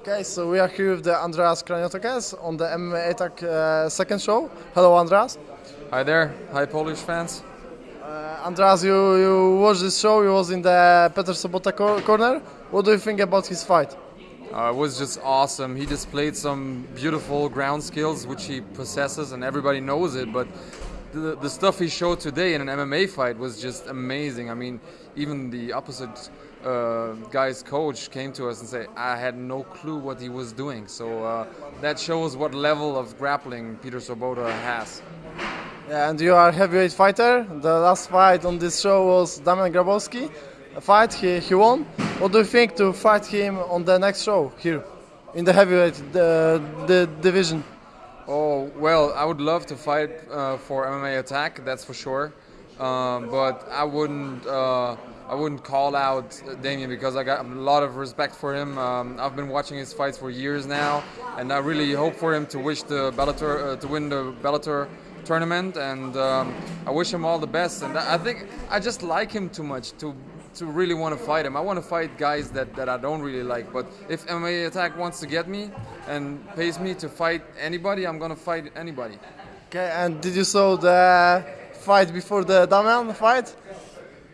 Okay, so we are here with the Andreas Kraniotakes on the MMA Attack uh, second show. Hello, Andreas. Hi there. Hi, Polish fans. Uh, Andreas, you, you watched this show. You was in the Peter Sobotta cor- corner. What do you think about his fight? Uh, it was just awesome. He displayed some beautiful ground skills, which he possesses, and everybody knows it. But the, the stuff he showed today in an MMA fight was just amazing. I mean, even the opposite uh, guy's coach came to us and said, I had no clue what he was doing. So uh, that shows what level of grappling Peter Sobotta has. Yeah, and you are a heavyweight fighter. The last fight on this show was Damian Grabowski. A fight he, he won. What do you think to fight him on the next show here in the heavyweight the, the division? Oh well, I would love to fight uh, for MMA Attack, that's for sure. Um, but I wouldn't. Uh, I wouldn't call out Damian because I got a lot of respect for him. Um, I've been watching his fights for years now, and I really hope for him to wish the Bellator uh, to win the Bellator tournament. And um, I wish him all the best. And I think I just like him too much to to really want to fight him. I want to fight guys that, that I don't really like. But if MMA Attack wants to get me and pays me to fight anybody, I'm gonna fight anybody. Okay, and did you saw the fight before the Damian fight?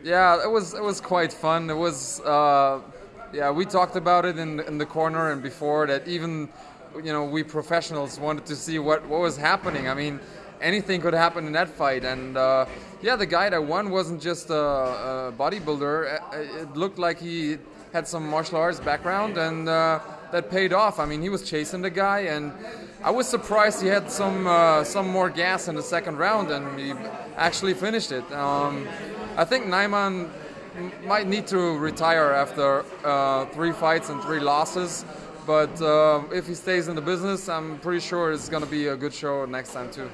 Yeah, it was it was quite fun. It was uh, yeah, we talked about it in in the corner and before that even you know we professionals wanted to see what what was happening. I mean, anything could happen in that fight and. Uh, yeah, the guy that won wasn't just a, a bodybuilder. It looked like he had some martial arts background, and uh, that paid off. I mean, he was chasing the guy, and I was surprised he had some uh, some more gas in the second round, and he actually finished it. Um, I think Najman might need to retire after uh, three fights and three losses. But uh, if he stays in the business, I'm pretty sure it's going to be a good show next time too.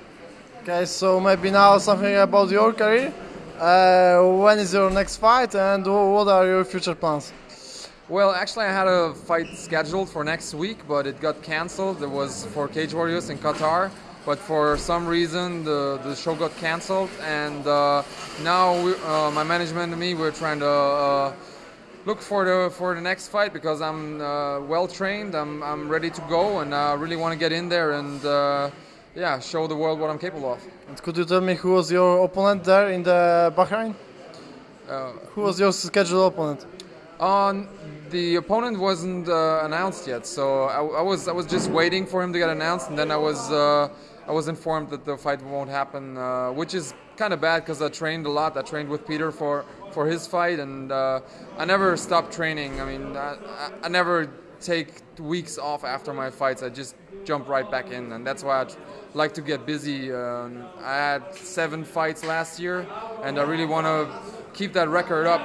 Okay, so maybe now something about your career. Uh, when is your next fight, and what are your future plans? Well, actually, I had a fight scheduled for next week, but it got cancelled. It was for Cage Warriors in Qatar, but for some reason the, the show got cancelled, and uh, now we, uh, my management and me we're trying to uh, look for the for the next fight because I'm uh, well trained. I'm I'm ready to go, and I really want to get in there and uh, yeah, show the world what I'm capable of. And could you tell me who was your opponent there in the Bahrain? Uh, who was your scheduled opponent? On the opponent wasn't uh, announced yet, so I, I, was I was just waiting for him to get announced, and then I was uh, I was informed that the fight won't happen, uh, which is kind of bad because I trained a lot. I trained with Peter for for his fight, and uh, I never stopped training. I mean, I, I never take weeks off after my fights. I just jump right back in, and that's why I like to get busy. Um, I had seven fights last year, and I really want to keep that record up.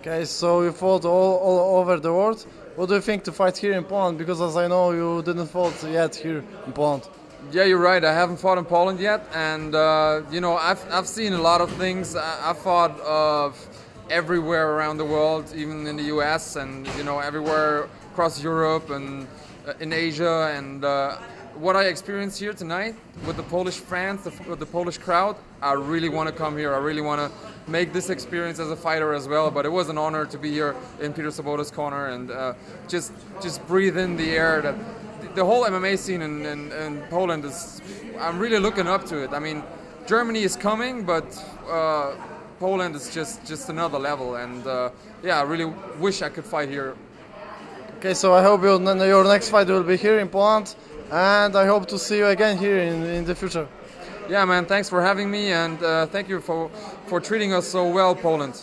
Okay, so you fought all, all over the world. What do you think to fight here in Poland? Because as I know, you didn't fight yet here in Poland. Yeah, you're right. I haven't fought in Poland yet, and uh, you know, I've I've seen a lot of things. I, I fought uh, everywhere around the world, even in the U.S. and you know everywhere across Europe and uh, in Asia. And uh, what I experienced here tonight with the Polish fans, the, the Polish crowd, I really want to come here. I really want to make this experience as a fighter as well. But it was an honor to be here in Peter Sobotta's corner and uh, just just breathe in the air that the whole MMA scene in, in, in, Poland is. I'm really looking up to it. I mean, Germany is coming, but uh, Poland is just just another level. And uh, yeah, I really wish I could fight here Okay, so I hope your next fight will be here in Poland, and I hope to see you again here in, in the future. Yeah, man. Thanks for having me, and uh, thank you for for treating us so well, Poland.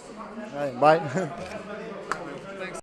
Right, bye.